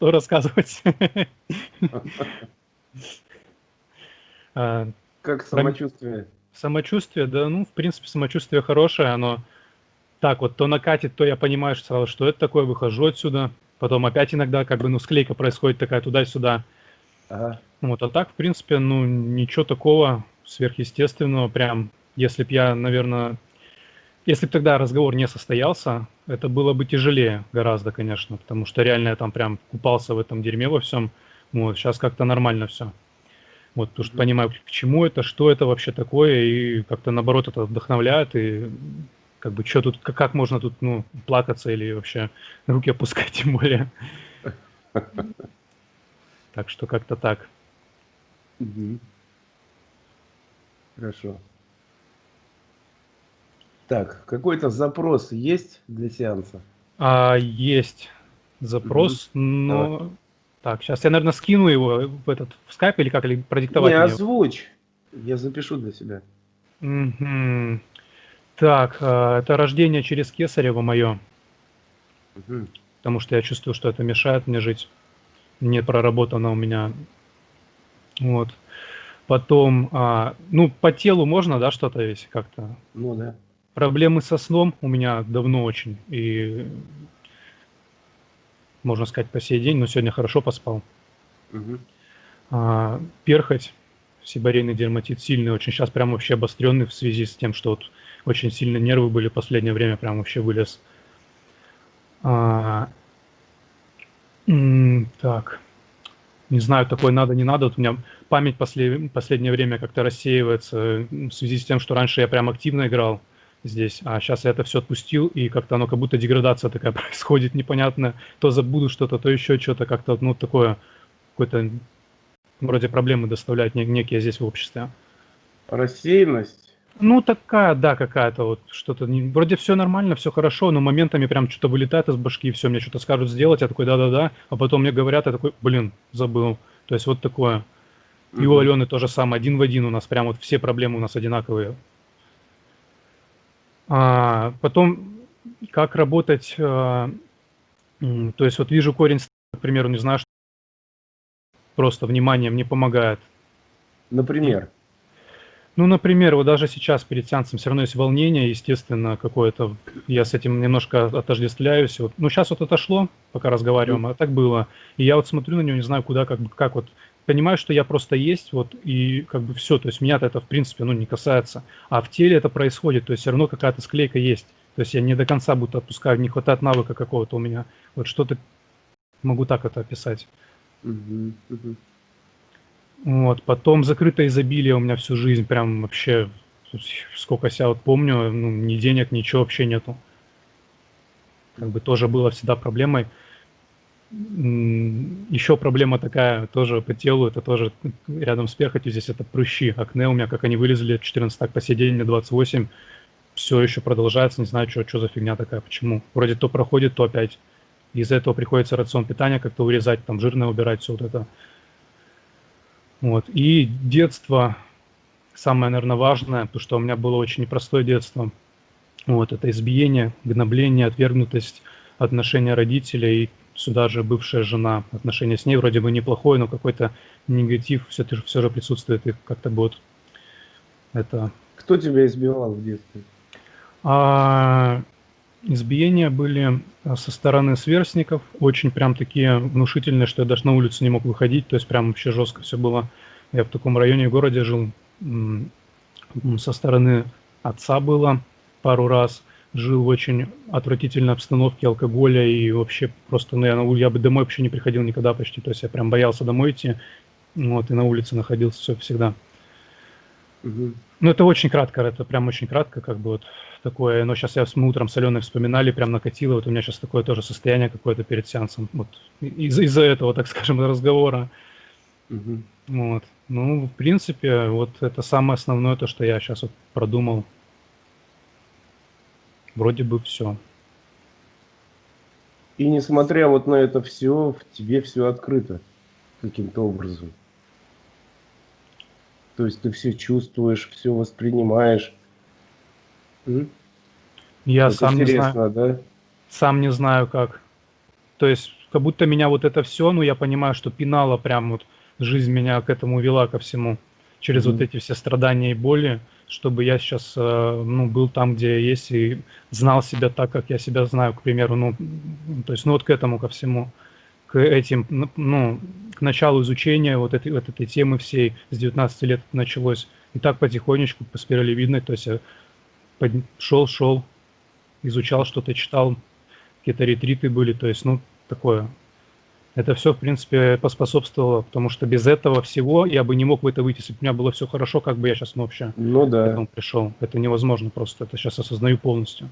что рассказывать. А, как самочувствие? Самочувствие, да, ну, в принципе, самочувствие хорошее, оно так вот то накатит, то я понимаю что сразу, что это такое, выхожу отсюда, потом опять иногда как бы, ну, склейка происходит такая туда-сюда. Ага. Вот, а так, в принципе, ну, ничего такого сверхъестественного, прям, если б я, наверное, если бы тогда разговор не состоялся, это было бы тяжелее гораздо, конечно, потому что реально я там прям купался в этом дерьме во всем. Вот, сейчас как-то нормально все. Вот, потому что понимаю, к чему это, что это вообще такое, и как-то наоборот это вдохновляет, и как бы что тут, как, как можно тут, ну, плакаться или вообще руки опускать, тем более. Так что как-то так. Хорошо. Так, какой-то запрос есть для сеанса? А, есть запрос, угу. но... Давай. Так, сейчас я, наверное, скину его в этот в скайп или как, или продиктовать? Не, озвучь. Я запишу для себя. Угу. Так, а, это рождение через Кесарева мое. Угу. Потому что я чувствую, что это мешает мне жить. Не проработано у меня. Вот. Потом, а, ну, по телу можно, да, что-то весь как-то? Ну, да. Проблемы со сном у меня давно очень. И, можно сказать, по сей день, но сегодня хорошо поспал. Угу. А, перхоть, сибарейный дерматит сильный, очень сейчас прям вообще обостренный в связи с тем, что вот очень сильно нервы были в последнее время, прям вообще вылез. А, так, не знаю, такое надо, не надо. Вот у меня память после, последнее время как-то рассеивается в связи с тем, что раньше я прям активно играл здесь, а сейчас я это все отпустил, и как-то оно как будто деградация такая происходит непонятно, то забуду что-то, то еще что-то, как-то, ну, такое, какой-то вроде проблемы доставляют некие здесь в обществе. Рассеянность? Ну, такая, да, какая-то вот что-то, вроде все нормально, все хорошо, но моментами прям что-то вылетает из башки, и все, мне что-то скажут сделать, я такой, да-да-да, а потом мне говорят, я такой, блин, забыл. То есть вот такое. И у Алены тоже самое, один в один у нас, прям вот все проблемы у нас одинаковые. А, потом, как работать, а, то есть вот вижу корень, к примеру, не знаю, что просто внимание мне помогает. Например? Ну, например, вот даже сейчас перед сеансом все равно есть волнение, естественно, какое-то, я с этим немножко отождествляюсь. Вот, ну, сейчас вот отошло, пока разговариваем, а так было. И я вот смотрю на него, не знаю, куда, как, как вот понимаю, что я просто есть, вот, и как бы все, то есть меня-то это, в принципе, ну, не касается, а в теле это происходит, то есть все равно какая-то склейка есть, то есть я не до конца будто отпускаю, не хватает навыка какого-то у меня, вот что-то, могу так это описать. Uh-huh, uh-huh. Вот, потом закрытое изобилие у меня всю жизнь, прям вообще, сколько себя вот помню, ну, ни денег, ничего вообще нету. Как бы тоже было всегда проблемой. Еще проблема такая тоже по телу, это тоже рядом с перхотью, здесь это прыщи, акне у меня, как они вылезли, 14 так по сей день, мне 28, все еще продолжается, не знаю, что, что за фигня такая, почему. Вроде то проходит, то опять. Из-за этого приходится рацион питания как-то урезать, там жирное убирать, все вот это. Вот. И детство, самое, наверное, важное, потому что у меня было очень непростое детство. Вот, это избиение, гнобление, отвергнутость, отношения родителей, сюда же бывшая жена, отношения с ней вроде бы неплохое, но какой-то негатив все, все же присутствует, и как-то вот это... Кто тебя избивал в детстве? А, избиения были а, со стороны сверстников, очень прям такие внушительные, что я даже на улицу не мог выходить, то есть прям вообще жестко все было. Я в таком районе городе жил, со стороны отца было пару раз, жил в очень отвратительной обстановке алкоголя и вообще просто, ну, я, на, я бы домой вообще не приходил никогда почти, то есть я прям боялся домой идти, вот, и на улице находился все всегда. Угу. Ну, это очень кратко, это прям очень кратко, как бы вот такое, но сейчас я мы утром с Аленой вспоминали, прям накатило, вот у меня сейчас такое тоже состояние какое-то перед сеансом, вот, из-за из этого, так скажем, разговора. Угу. Вот. Ну, в принципе, вот это самое основное, то, что я сейчас вот продумал Вроде бы все. И несмотря вот на это все, в тебе все открыто каким-то образом. То есть ты все чувствуешь, все воспринимаешь. Я это сам не знаю. Да? Сам не знаю как. То есть как будто меня вот это все, ну, я понимаю, что пинала прям вот жизнь меня к этому вела, ко всему, через mm-hmm. вот эти все страдания и боли, чтобы я сейчас, э, ну, был там, где есть, и знал себя так, как я себя знаю, к примеру, ну, то есть, ну, вот к этому, ко всему, к этим, ну, к началу изучения вот этой, вот этой темы всей с 19 лет началось. И так потихонечку по спирали видно, то есть я под... шел, шел, изучал что-то, читал, какие-то ретриты были, то есть, ну, такое. Это все, в принципе, поспособствовало, потому что без этого всего я бы не мог в это выйти. Если бы у меня было все хорошо, как бы я сейчас ну, вообще ну, да. к этому пришел. Это невозможно просто, это сейчас осознаю полностью.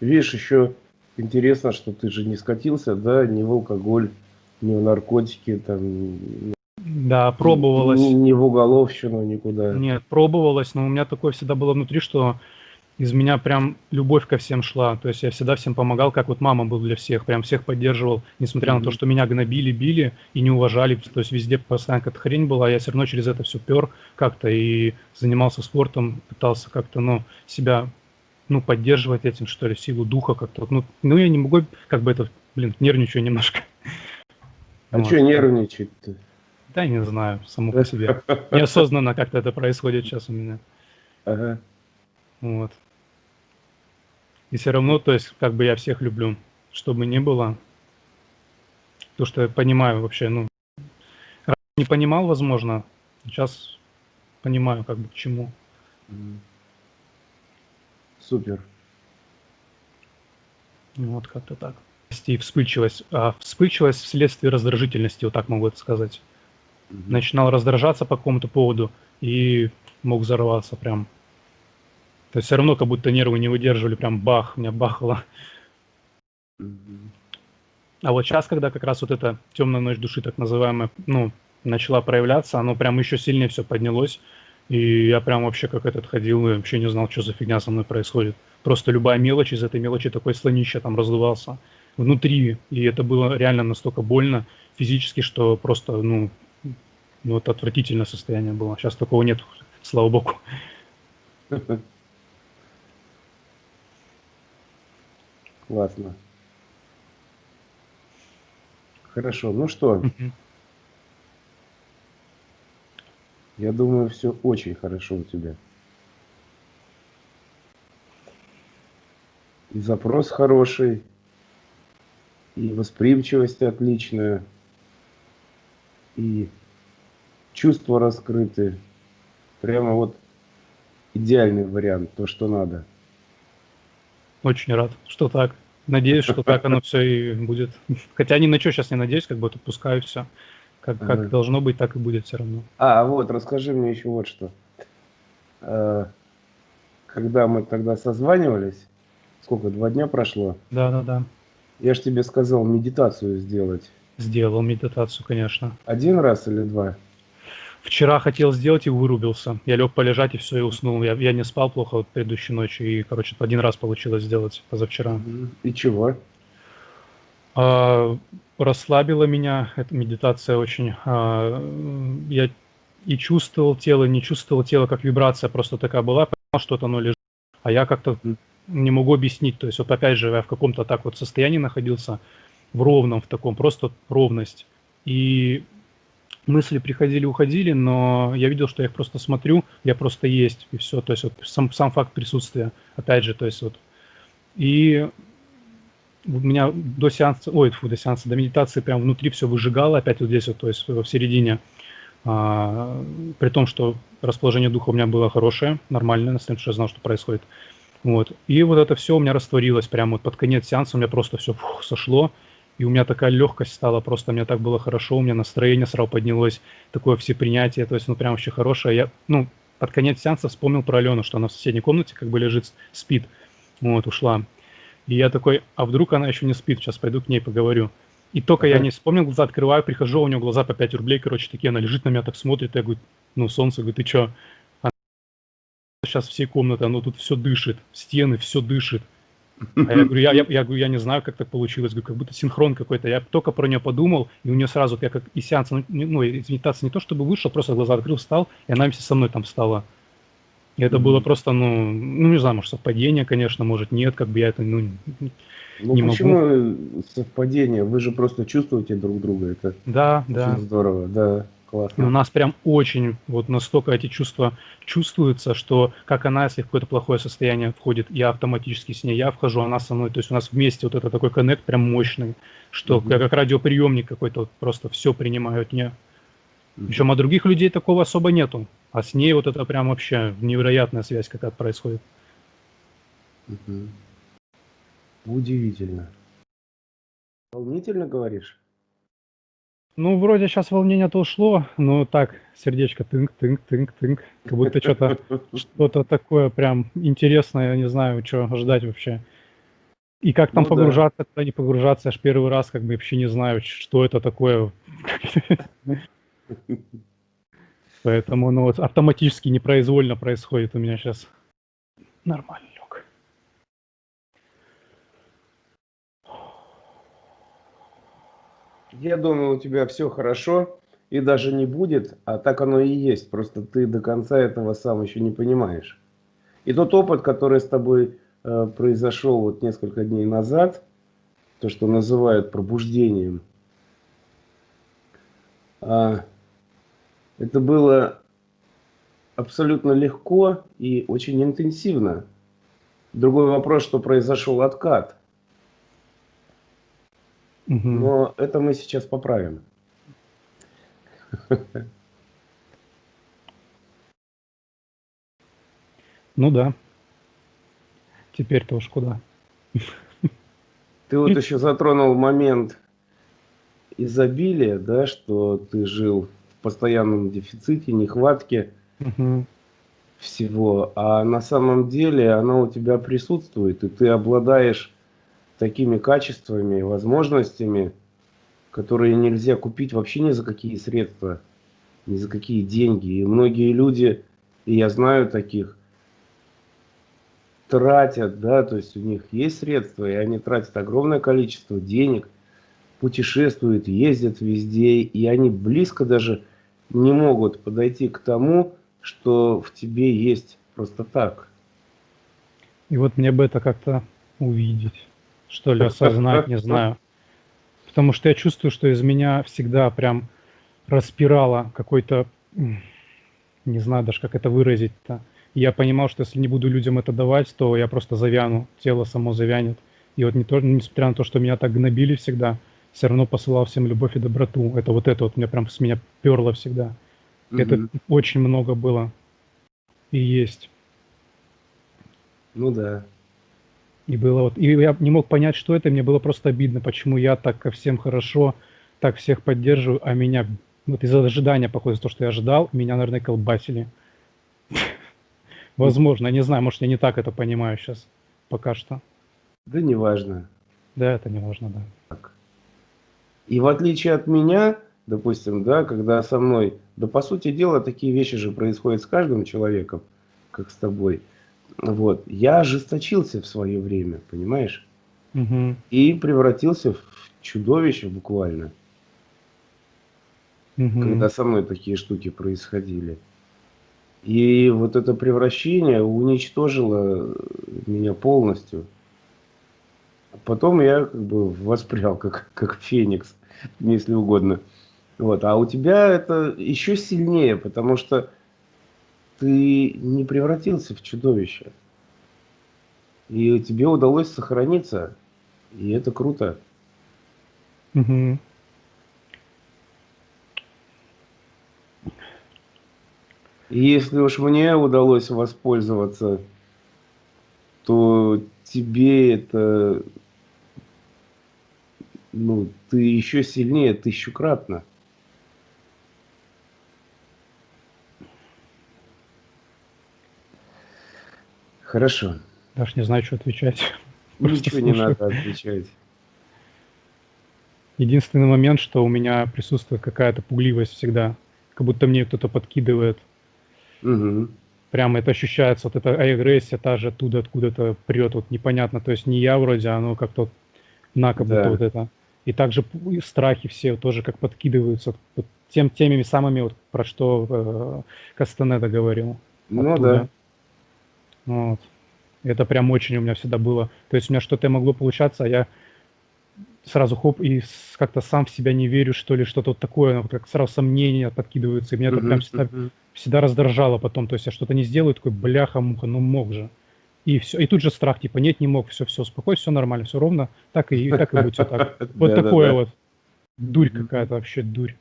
Видишь, еще интересно, что ты же не скатился, да, ни в алкоголь, ни в наркотики, там, да, пробовалось. Ни, ни в уголовщину, никуда. Нет, пробовалось, но у меня такое всегда было внутри, что из меня прям любовь ко всем шла. То есть я всегда всем помогал, как вот мама был для всех, прям всех поддерживал, несмотря mm-hmm. на то, что меня гнобили, били и не уважали. То есть везде постоянно какая-то хрень была, я все равно через это все пер как-то и занимался спортом, пытался как-то, ну, себя, ну, поддерживать этим, что ли, силу духа как-то. Ну, ну я не могу, как бы это, блин, нервничаю немножко. А вот. что нервничать-то? Да, не знаю, само по себе. Неосознанно как-то это происходит сейчас у меня. Ага. Вот. И все равно, то есть, как бы я всех люблю, что бы ни было. То, что я понимаю вообще, ну, не понимал, возможно, сейчас понимаю, как бы, к чему. Супер. Вот как-то так. И вспыльчивость. А вспыльчивость вследствие раздражительности, вот так могу это сказать. Угу. Начинал раздражаться по какому-то поводу и мог взорваться прям. То есть все равно как будто нервы не выдерживали, прям бах, меня бахало. А вот сейчас, когда как раз вот эта темная ночь души, так называемая, ну, начала проявляться, оно прям еще сильнее все поднялось. И я прям вообще как этот ходил и вообще не знал, что за фигня со мной происходит. Просто любая мелочь из этой мелочи такой слонище там раздувался внутри. И это было реально настолько больно физически, что просто, ну, ну вот отвратительное состояние было. Сейчас такого нет, слава богу. Классно. Хорошо, ну что? Я думаю, все очень хорошо у тебя. И запрос хороший, и восприимчивость отличная, и чувства раскрыты. Прямо вот идеальный вариант, то, что надо. Очень рад, что так. Надеюсь, что так оно все и будет. Хотя ни на что сейчас не надеюсь, как бы отпускаю все. Как, как ага. должно быть, так и будет все равно. А, вот, расскажи мне еще вот что. Э, когда мы тогда созванивались, сколько, два дня прошло? Да, да, да. Я же тебе сказал медитацию сделать. Сделал медитацию, конечно. Один раз или два? Вчера хотел сделать и вырубился. Я лег полежать и все, и уснул. Я, я не спал плохо вот предыдущей ночью, и, короче, один раз получилось сделать позавчера. И чего? А, расслабила меня эта медитация очень. А, я и чувствовал тело, не чувствовал тело, как вибрация просто такая была, понимал, что это оно лежит. А я как-то не могу объяснить. То есть вот опять же я в каком-то так вот состоянии находился, в ровном, в таком, просто ровность. И мысли приходили, уходили, но я видел, что я их просто смотрю, я просто есть, и все. То есть вот сам, сам факт присутствия, опять же, то есть вот. И у меня до сеанса, ой, фу, до сеанса, до медитации прям внутри все выжигало, опять вот здесь вот, то есть в середине. А, при том, что расположение духа у меня было хорошее, нормальное, на что я знал, что происходит. Вот. И вот это все у меня растворилось прямо вот под конец сеанса, у меня просто все фух, сошло. И у меня такая легкость стала, просто мне так было хорошо, у меня настроение сразу поднялось, такое всепринятие, то есть, ну, прям вообще хорошее. Я, ну, под конец сеанса вспомнил про Алену, что она в соседней комнате как бы лежит, спит, вот, ушла. И я такой, а вдруг она еще не спит, сейчас пойду к ней поговорю. И только я не вспомнил, глаза открываю, прихожу, у нее глаза по 5 рублей, короче, такие, она лежит на меня, так смотрит, я говорю, ну, солнце, говорю, ты что? Она сейчас всей комнаты, оно тут все дышит, стены, все дышит. А я говорю, я, я, я, говорю, я не знаю, как так получилось, говорю, как будто синхрон какой-то. Я только про нее подумал, и у нее сразу, я как и сеанс, ну, ну из медитации не то чтобы вышел, просто глаза открыл, встал, и она вместе со мной там встала. И это было просто, ну, ну, не знаю, может, совпадение, конечно, может, нет, как бы я это, ну, Ну Не могу. почему совпадение? Вы же просто чувствуете друг друга. Это да, да. очень здорово. Да, И у классно. нас прям очень вот настолько эти чувства чувствуются, что как она, если в какое-то плохое состояние входит, я автоматически с ней, я вхожу, она со мной. То есть у нас вместе вот это такой коннект прям мощный, что Мгм. я как радиоприемник какой-то вот просто все принимаю от нее. Мгм. Причем от других людей такого особо нету. А с ней вот это прям вообще невероятная связь какая-то происходит. Мгм. Удивительно. Волнительно говоришь? Ну, вроде сейчас волнение-то ушло, но так, сердечко тынк-тынк-тынк-тынк. Как будто что-то что-то такое прям интересное, я не знаю, что ждать вообще. И как там Ну да. погружаться, куда не погружаться, я ж первый раз как бы вообще не знаю, что это такое. Поэтому, ну, вот автоматически, непроизвольно происходит у меня сейчас. Нормально лег. Я думаю, у тебя все хорошо и даже не будет, а так оно и есть. Просто ты до конца этого сам еще не понимаешь. И тот опыт, который с тобой э, произошел вот несколько дней назад, то, что называют пробуждением, а, это было абсолютно легко и очень интенсивно. Другой вопрос, что произошел откат. Мгм. Но это мы сейчас поправим. Ну да. Теперь-то уж куда. Ты вот еще затронул момент изобилия, да, что ты жил в постоянном дефиците, нехватке Мгм. всего, а на самом деле она у тебя присутствует, и ты обладаешь такими качествами, возможностями, которые нельзя купить вообще ни за какие средства, ни за какие деньги. И многие люди, и я знаю таких, тратят, да, то есть у них есть средства, и они тратят огромное количество денег, путешествуют, ездят везде, и они близко даже не могут подойти к тому, что в тебе есть просто так. И вот мне бы это как-то увидеть, что ли, осознать, не знаю. Потому что я чувствую, что из меня всегда прям распирало какой-то, не знаю даже, как это выразить-то. Я понимал, что если не буду людям это давать, то я просто завяну, тело само завянет. И вот не то, несмотря на то, что меня так гнобили всегда, все равно посылал всем любовь и доброту. Это вот это вот меня прям с меня перло всегда. Это Мгм. очень много было и есть. Ну да. И было вот, и я не мог понять, что это, и мне было просто обидно, почему я так ко всем хорошо, так всех поддерживаю, а меня, вот из-за ожидания, похоже, то, что я ожидал, меня, наверное, колбасили. Возможно, я не знаю, может, я не так это понимаю сейчас, пока что. Да неважно. Да, это не важно, да. Так. И в отличие от меня, допустим, да, когда со мной, да по сути дела, такие вещи же происходят с каждым человеком, как с тобой. Вот. Я ожесточился в свое время, понимаешь? Мгм. И превратился в чудовище буквально, Мгм. когда со мной такие штуки происходили. И вот это превращение уничтожило меня полностью. Потом я как бы воспрял как, как феникс, если угодно. Вот. А у тебя это еще сильнее, потому что ты не превратился в чудовище. И тебе удалось сохраниться. И это круто. Мгм. И если уж мне удалось воспользоваться, то тебе это, ну, ты еще сильнее тысячукратно. Хорошо. Даже не знаю, что отвечать. Просто Ничего не слушаю. надо отвечать. Единственный момент, что у меня присутствует какая-то пугливость всегда, как будто мне кто-то подкидывает. Мгм. Прямо это ощущается, вот эта агрессия та же оттуда, откуда-то прет, вот непонятно, то есть не я вроде, а оно как-то на, как будто Да. вот это. И также и страхи все тоже как подкидываются вот тем, теми самыми, вот про что э, Кастанеда говорил. Ну оттуда. да. Вот. Это прям очень у меня всегда было. То есть у меня что-то могло получаться, а я сразу хоп, и как-то сам в себя не верю, что ли, что-то вот такое, ну, как сразу сомнения подкидываются, и меня это прям всегда, всегда раздражало потом, то есть я что-то не сделаю, такой, бляха-муха, ну мог же. И все, и тут же страх, типа, нет, не мог, все, все, успокойся, все нормально, все ровно, так и, так и будет, все так. Вот такое вот, дурь какая-то вообще, дурь.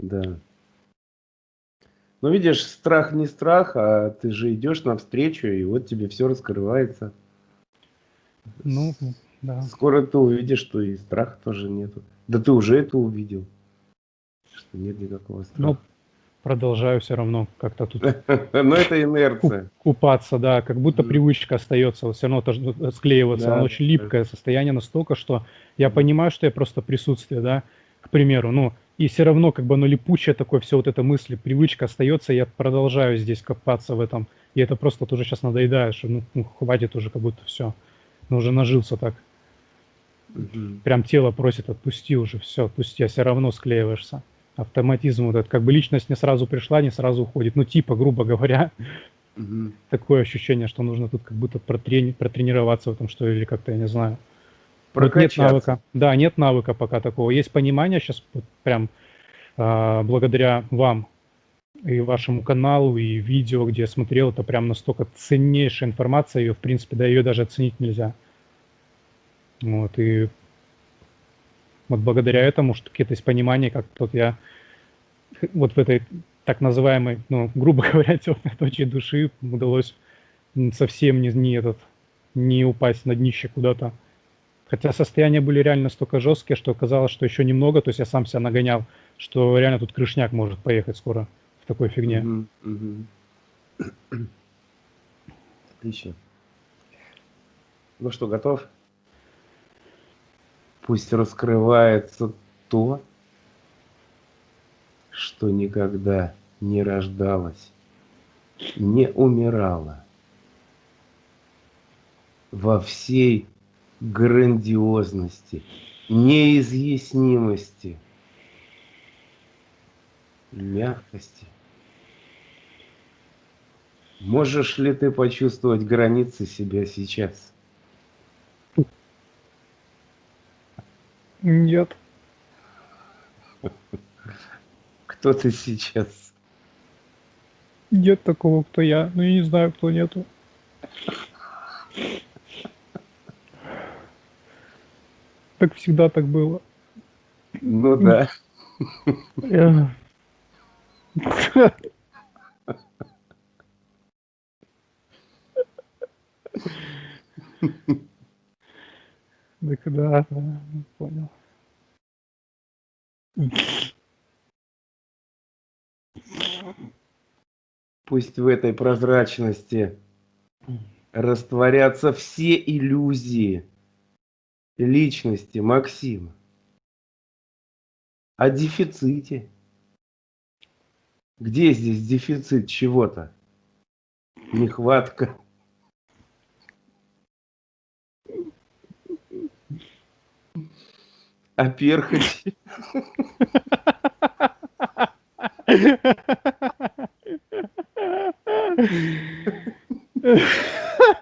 Да. Ну, видишь, страх не страх, а ты же идешь навстречу, и вот тебе все раскрывается. Ну, да. Скоро ты увидишь, что и страха тоже нету. Да ты уже это увидел, что нет никакого страха. Ну, продолжаю все равно как-то тут. Но это инерция. Купаться, да, как будто привычка остается, все равно склеиваться. Оно очень липкое состояние настолько, что я понимаю, что я просто присутствие, да, к примеру, ну, и все равно как бы оно липучее такое, все вот это мысли, привычка остается, я продолжаю здесь копаться в этом, и это просто тоже сейчас надоедает, что ну, ну хватит уже как будто все, ну уже нажился так. Угу. Прям тело просит, отпусти уже, все, отпусти, а все равно склеиваешься. Автоматизм вот этот, как бы личность не сразу пришла, не сразу уходит, ну типа, грубо говоря, угу. такое ощущение, что нужно тут как будто протрени протренироваться в этом, что или как-то, я не знаю. Вот нет навыка. Да, нет навыка пока такого. Есть понимание сейчас вот прям э, благодаря вам и вашему каналу, и видео, где я смотрел, это прям настолько ценнейшая информация, ее, в принципе, да, ее даже оценить нельзя. Вот, и вот благодаря этому, что какие-то есть понимания, как вот я вот в этой так называемой, ну, грубо говоря, темной точке души удалось совсем не, не этот, не упасть на днище куда-то. Хотя состояния были реально столько жесткие, что казалось, что еще немного, то есть я сам себя нагонял, что реально тут крышняк может поехать скоро в такой фигне. Угу, угу. Отлично. Ну что, готов? Пусть раскрывается то, что никогда не рождалось, не умирало во всей грандиозности, неизъяснимости, мягкости. Можешь ли ты почувствовать границы себя сейчас? Нет. Кто ты сейчас? Нет такого, кто я. Ну, я не знаю, кто нету. Как всегда так было. Ну да. Да когда, понял. Пусть в этой прозрачности растворятся все иллюзии, личности Максима, о дефиците. Где здесь дефицит чего-то? Нехватка. А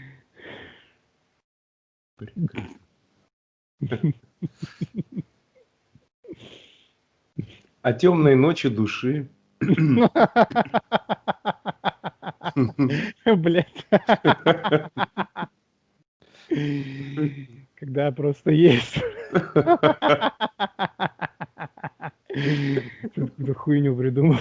перхоть? О темной ночи души. Блять. Когда просто есть. Какую-то хуйню придумал.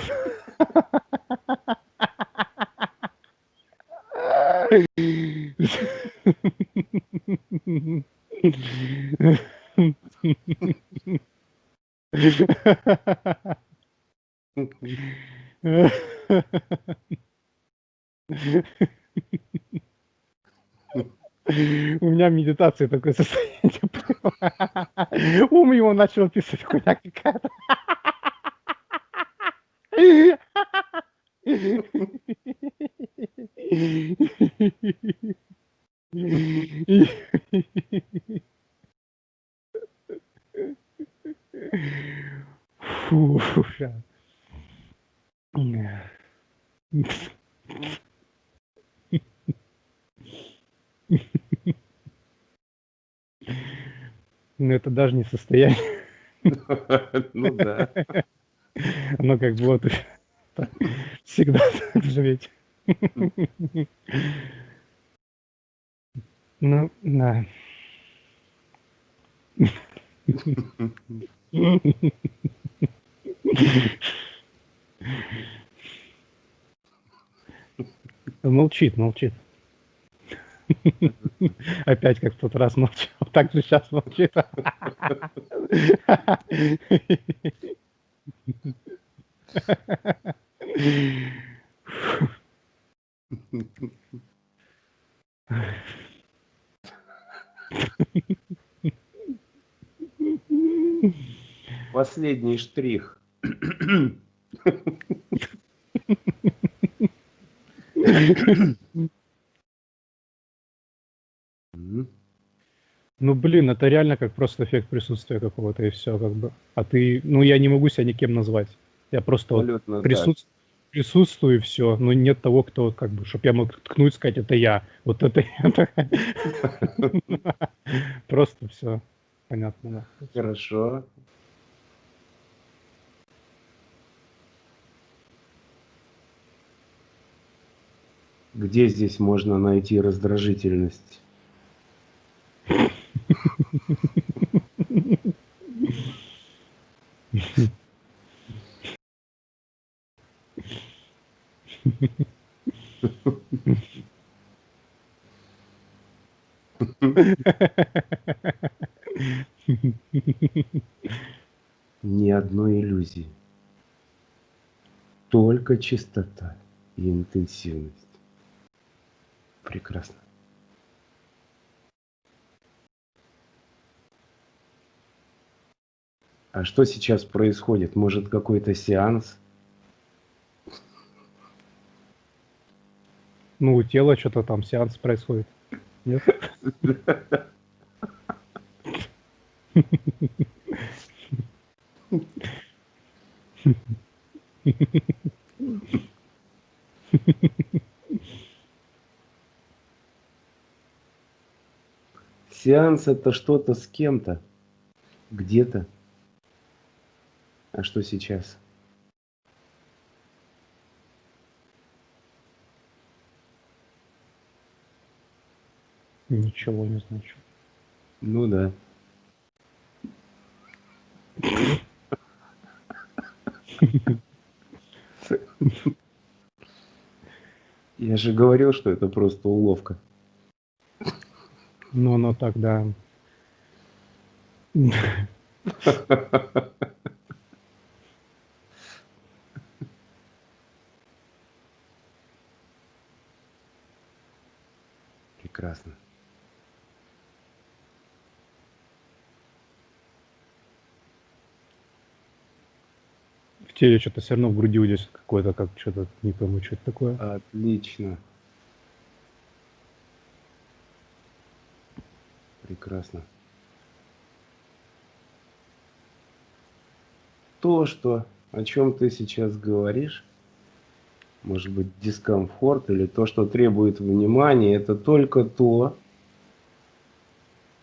У меня медитация такое состояние. Ум его начал писать, хуйня какая-то. Фу, щас. Ну, это даже не состояние. Ну да. Оно как вот всегда так же ведь. Ну, да. Молчит, молчит. Опять как в тот раз молчал, так же сейчас молчит. Последний штрих. Ну, блин, это реально как просто эффект присутствия какого-то и все как бы. А ты, ну, я не могу себя никем назвать. Я просто вот Абсолютно так. присутс- присутствую все. Но нет того, кто как бы, чтобы я мог ткнуть, сказать, это я. Вот это я. Просто все понятно. Хорошо. Где здесь можно найти раздражительность? Ни одной иллюзии. Только чистота и интенсивность. Прекрасно. А что сейчас происходит? Может, какой-то сеанс? Ну, у тела что-то там сеанс происходит. Нет? Сеанс это что-то с кем-то, где-то. А что сейчас? Ничего не значу. Ну да. Я же говорил, что это просто уловка. Ну, оно так, да. Прекрасно. В теле что-то все равно в груди здесь какое-то, как что-то, не пойму, что это такое. Отлично. Прекрасно. То, что, о чем ты сейчас говоришь, может быть, дискомфорт или то, что требует внимания, это только то,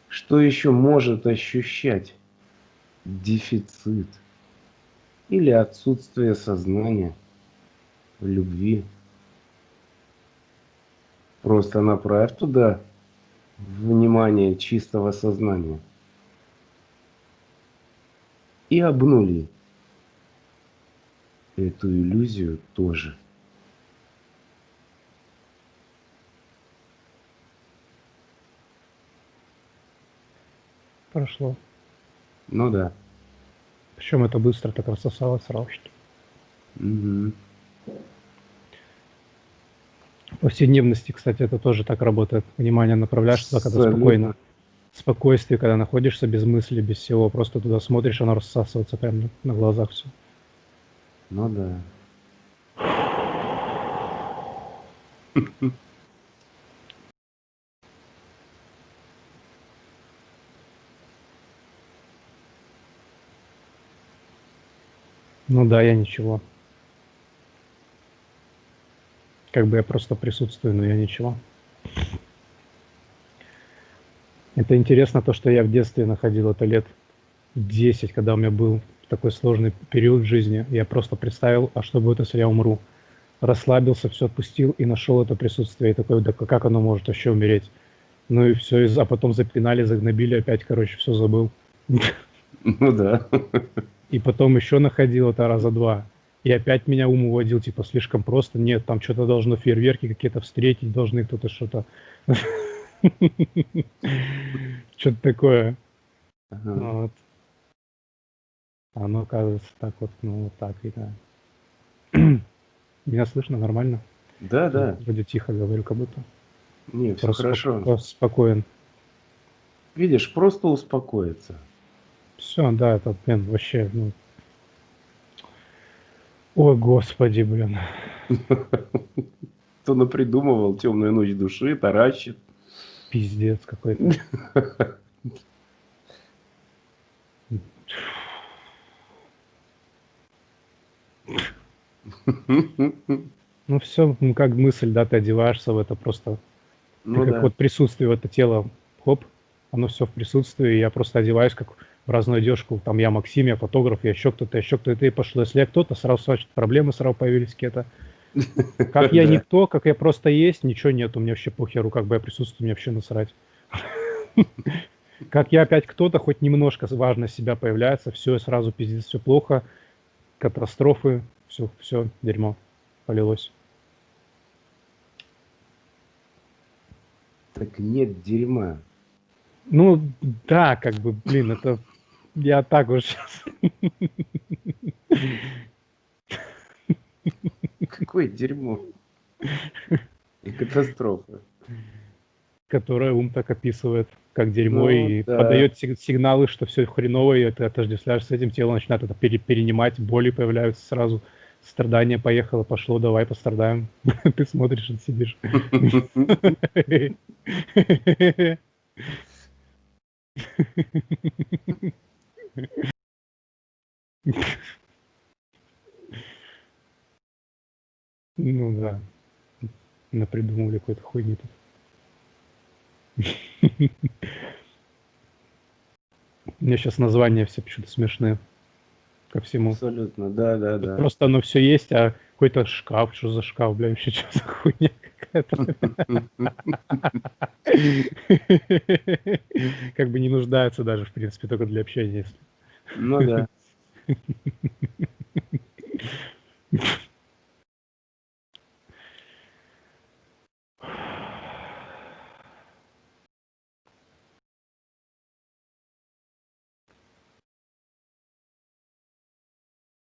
что еще может ощущать дефицит или отсутствие сознания в любви. Просто направь туда внимание чистого сознания и обнули эту иллюзию тоже. Прошло. Ну да. Причем это быстро так рассосалось сразу. Что... Мгм. В повседневности, кстати, это тоже так работает. Внимание направляешь туда, когда Абсолютно. спокойно. Спокойствие, когда находишься без мысли, без всего. Просто туда смотришь, оно рассасывается прямо на, на глазах все. Ну да. Ну да, я ничего. Как бы я просто присутствую, но я ничего. Это интересно то, что я в детстве находил это лет 10, когда у меня был такой сложный период в жизни. Я просто представил, а что будет, если я умру? Расслабился, все отпустил и нашел это присутствие. И такой, да как оно может вообще умереть? Ну и все, а потом запинали, загнобили, опять, короче, все забыл. Ну да. И потом еще находил это раза два. И опять меня ум уводил, типа, слишком просто. Нет, там что-то должно, фейерверки какие-то встретить, должны кто-то что-то... Что-то такое. Вот. А Оно оказывается так вот, ну вот так и да. Меня слышно нормально? Да, да. Вроде тихо говорю, как будто. Не, все хорошо. споко- спокоен. Видишь, просто успокоиться. Все, да, это, блин, вообще, ну... Ой, господи, блин. Кто напридумывал темную ночь души, таращит. Пиздец какой-то. Ну все, ну как мысль, да, ты одеваешься в это просто. Ты Ну как да. вот присутствие в это тело, хоп, оно все в присутствии, я просто одеваюсь как в разную одежку, там я Максим, я фотограф, я еще кто-то, еще кто-то, и пошло. Если я кто-то, сразу значит, проблемы сразу появились какие-то. Как я никто, как я просто есть, ничего нет, у меня вообще похеру, как бы я присутствую, мне вообще насрать. Как я опять кто-то, хоть немножко важно себя появляется, все, сразу пиздец, все плохо, катастрофы, все, все, дерьмо полилось. Так нет дерьма. Ну, да, как бы, блин, это я так уж сейчас. Какое дерьмо. И катастрофа. которое ум так описывает, как дерьмо, Ну, и да. подает сиг- сигналы, что все хреново, и ты отождествляешь с этим, тело начинает это пере- перенимать, боли появляются сразу, страдание поехало, пошло, давай пострадаем. Ты смотришь и сидишь. Ну да. Напридумывали какой-то хуйни тут. У меня сейчас названия все почему-то смешные ко всему. Абсолютно, да, да, да. Просто оно все есть, а какой-то шкаф, что за шкаф, бля, вообще что за хуйня какая-то. Как бы не нуждается даже, в принципе, только для общения. Ну да.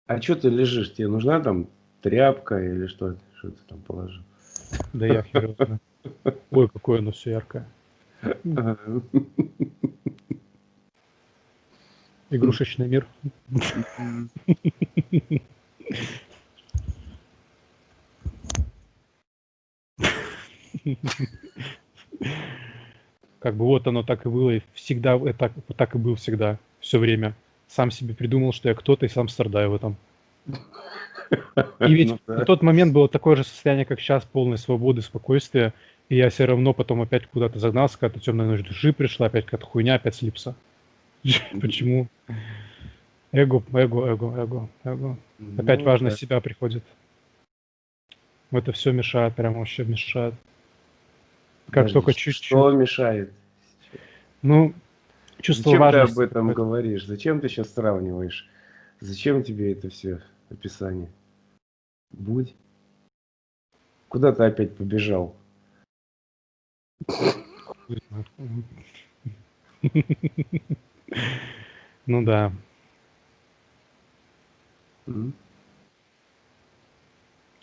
А что ты лежишь? Тебе нужна там тряпка или что? Что ты там положил? Да я хер. Ой, какое оно все яркое. Игрушечный мир. Как бы вот оно так и было, и всегда это так и был всегда, все время. Сам себе придумал, что я кто-то, и сам страдаю в этом. И ведь Ну да. на тот момент было такое же состояние, как сейчас, полной свободы, спокойствия, и я все равно потом опять куда-то загнался, какая-то темная ночь души пришла, опять какая-то хуйня, опять слипся. Почему? Эго, эго, эго, эго, эго. Опять Ну важность да. себя приходит. Это все мешает, прям вообще мешает. Как Подожди, только чуть-чуть. Что мешает? Ну, чувство Зачем ты важности. об этом говоришь? Зачем ты сейчас сравниваешь? Зачем тебе это все описание? Будь. Куда ты опять побежал? Ну да. М.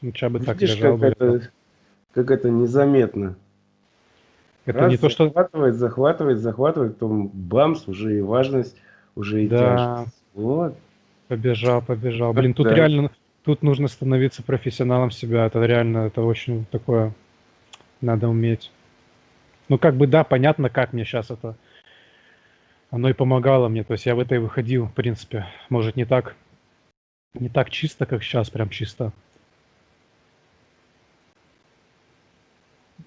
Лучше бы так лежал как это, как это незаметно. Это Раз, не то, что... захватывает, захватывает, захватывает, потом бамс, уже и важность, уже и Да. тяжесть. Вот. Побежал, побежал. Блин, тут Да. реально, тут нужно становиться профессионалом себя. Это реально, это очень такое, надо уметь. Ну, как бы, да, понятно, как мне сейчас это, оно и помогало мне. То есть я в это и выходил, в принципе. Может, не так, не так чисто, как сейчас, прям чисто.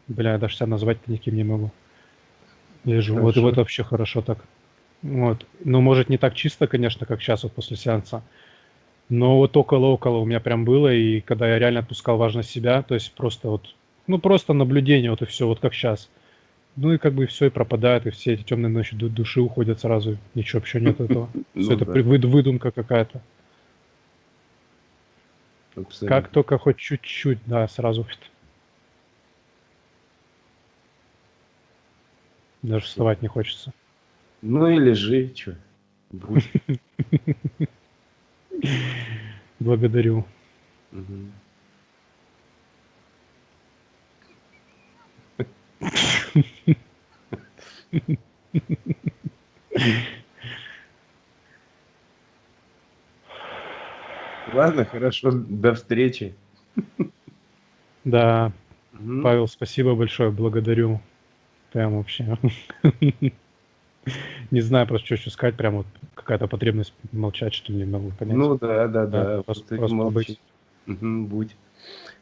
Бля, я даже себя назвать-то никем не могу. Лежу. Вот, Хорошо. вот вообще хорошо так. Вот. Ну, может, не так чисто, конечно, как сейчас вот после сеанса. Но вот около-около у меня прям было, и когда я реально отпускал важность себя, то есть просто вот, ну просто наблюдение, вот и все, вот как сейчас. Ну и как бы все и пропадает, и все эти темные ночи ду- души уходят сразу, ничего вообще нет этого. Все Ну это при- выд- выдумка какая-то. Как только хоть чуть-чуть, да, сразу. Даже вставать не хочется. Ну и лежи, что. Благодарю. Ладно, хорошо, до встречи. Да. Павел, спасибо большое, благодарю. Прям вообще. Не знаю просто, что еще сказать, прям вот какая-то потребность молчать, что ли, не могу понять. Ну да, да, Да, да. просто- просто молчи. Мгм, будь.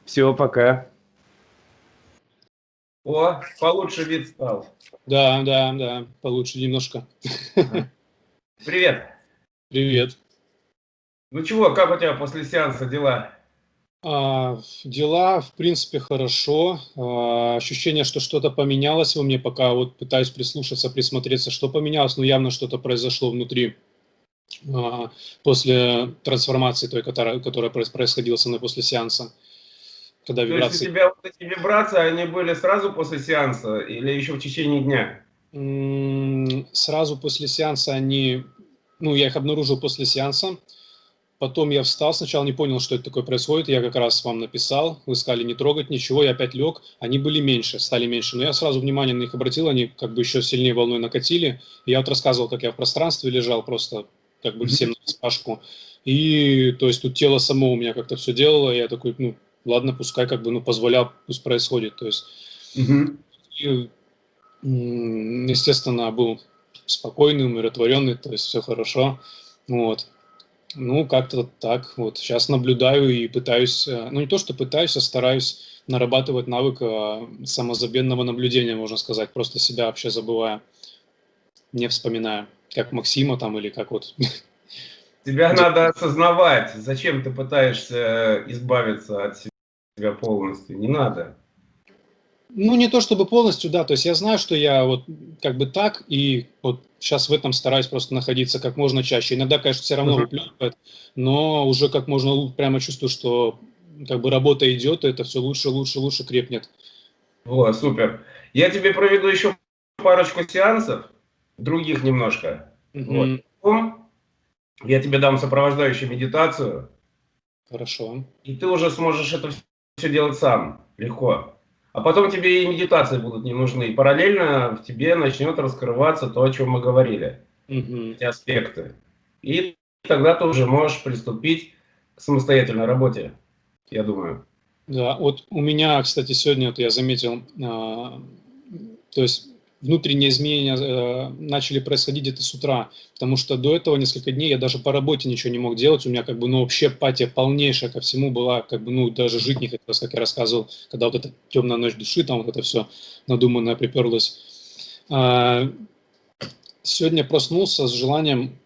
Все, пока. О, получше вид стал. Да, да, да, получше немножко. Привет. Привет. Ну чего, как у тебя после сеанса дела? А, дела, в принципе, хорошо. А, ощущение, что что-то поменялось во мне, пока вот пытаюсь прислушаться, присмотреться, что поменялось, но явно что-то произошло внутри а, после трансформации той, которая, которая проис- происходила со мной после сеанса. Когда То есть у вибрации... тебя вот эти вибрации, они были сразу после сеанса или еще в течение дня? Сразу после сеанса они, ну, я их обнаружил после сеанса. Потом я встал, сначала не понял, что это такое происходит. Я как раз вам написал, вы сказали не трогать ничего, я опять лег. Они были меньше, стали меньше. Но я сразу внимание на них обратил, они как бы еще сильнее волной накатили. Я вот рассказывал, как я в пространстве лежал, просто как бы всем на распашку. И то есть тут тело само у меня как-то все делало. Я такой, ну, ладно, пускай как бы, ну, позволял, пусть происходит. То есть и, естественно, был спокойный, умиротворенный, то есть все хорошо. Вот. Ну, как-то так. Вот сейчас наблюдаю и пытаюсь, э, ну не то, что пытаюсь, а стараюсь нарабатывать навык э, самозабвенного наблюдения, можно сказать, просто себя вообще забывая, не вспоминая, как Максима там или как вот Тебя надо осознавать, зачем ты пытаешься избавиться от себя полностью. Не надо. Ну, не то чтобы полностью, да, то есть я знаю, что я вот как бы так, и вот сейчас в этом стараюсь просто находиться как можно чаще. Иногда, конечно, все равно выплевывает, но уже как можно прямо чувствую, что как бы работа идет, и это все лучше, лучше, лучше крепнет. Вот, супер. Я тебе проведу еще парочку сеансов, других немножко. Мгм. Потом я тебе дам сопровождающую медитацию, Хорошо. и ты уже сможешь это все делать сам, легко. А потом тебе и медитации будут не нужны. И параллельно в тебе начнет раскрываться то, о чем мы говорили, Мгм. эти аспекты. И тогда ты уже можешь приступить к самостоятельной работе, я думаю. Да, вот у меня, кстати, сегодня вот я заметил, а, то есть внутренние изменения э, начали происходить где-то с утра, потому что до этого несколько дней я даже по работе ничего не мог делать, у меня как бы, ну, вообще апатия полнейшая ко всему была, как бы, ну, даже жить не хотелось, как я рассказывал, когда вот эта темная ночь души, там вот это все надуманное приперлось. А, Сегодня проснулся с желанием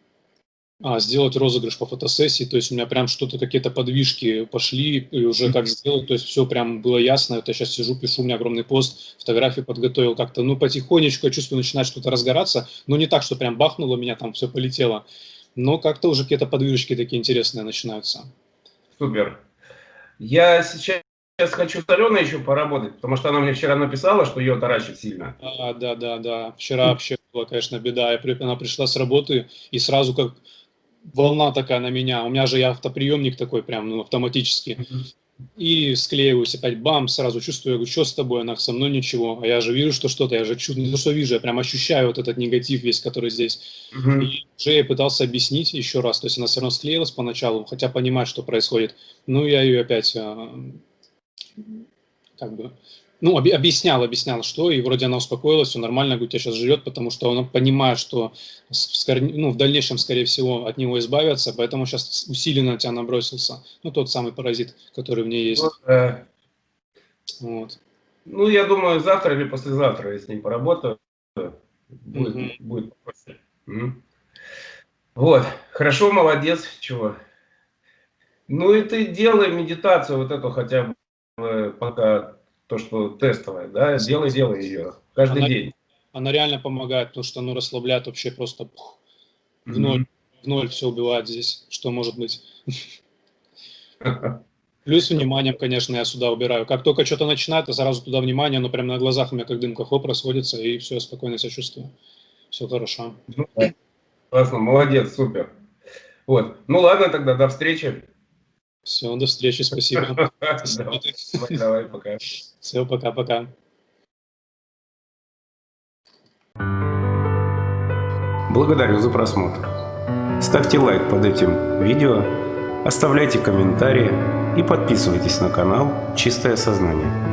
а, сделать розыгрыш по фотосессии, то есть у меня прям что-то, какие-то подвижки пошли, и уже как сделать, то есть все прям было ясно, вот я сейчас сижу, пишу, у меня огромный пост, фотографии подготовил как-то, ну, потихонечку, я чувствую, начинает что-то разгораться, но не так, что прям бахнуло меня, там все полетело, но как-то уже какие-то подвижки такие интересные начинаются. Супер. Я сейчас хочу с Аленой еще поработать, потому что она мне вчера написала, что ее таращит сильно. А, да, да, да, вчера вообще была, конечно, беда, я, она пришла с работы, и сразу как волна такая на меня. У меня же я автоприемник такой прям, ну, автоматически. И склеиваюсь опять, бам, сразу чувствую, я говорю, что с тобой, она со мной ничего. А я же вижу, что что-то, я же чуть не то, что вижу, я прям ощущаю вот этот негатив весь, который здесь. Мгм. И уже я пытался объяснить еще раз, то есть она все равно склеилась поначалу, хотя понимать, что происходит. Ну, я ее опять а, как бы, ну, объяснял, объяснял, что, и вроде она успокоилась, все нормально, говорит, тебя сейчас живет, потому что она понимает, что в, скор- ну, в дальнейшем, скорее всего, от него избавятся, поэтому сейчас усиленно на тебя набросился. Ну, тот самый паразит, который в ней есть. Ну, да. Вот. Ну, я думаю, завтра или послезавтра я с ней поработаю. Будет, Мгм. будет проще. М. Вот. Хорошо, молодец. Чего? Ну и ты делай медитацию вот эту хотя бы э, пока то, что тестовая, да, делай, делай ее каждый Она- день. Она реально помогает, потому что оно расслабляет вообще просто пух, в ноль, в ноль все убивает здесь, что может быть. Плюс вниманием, конечно, я сюда убираю. Как только что-то начинает, я сразу туда внимание, оно прямо на глазах у меня как дымка хоп расходится, и все, спокойно себя чувствую. Все хорошо. Ну. Классно, молодец, супер. Вот. Ну ладно, тогда до встречи. Все, до встречи, спасибо. Давай, пока. Все, пока-пока. Благодарю за просмотр. Ставьте лайк под этим видео, оставляйте комментарии и подписывайтесь на канал «Чистое сознание».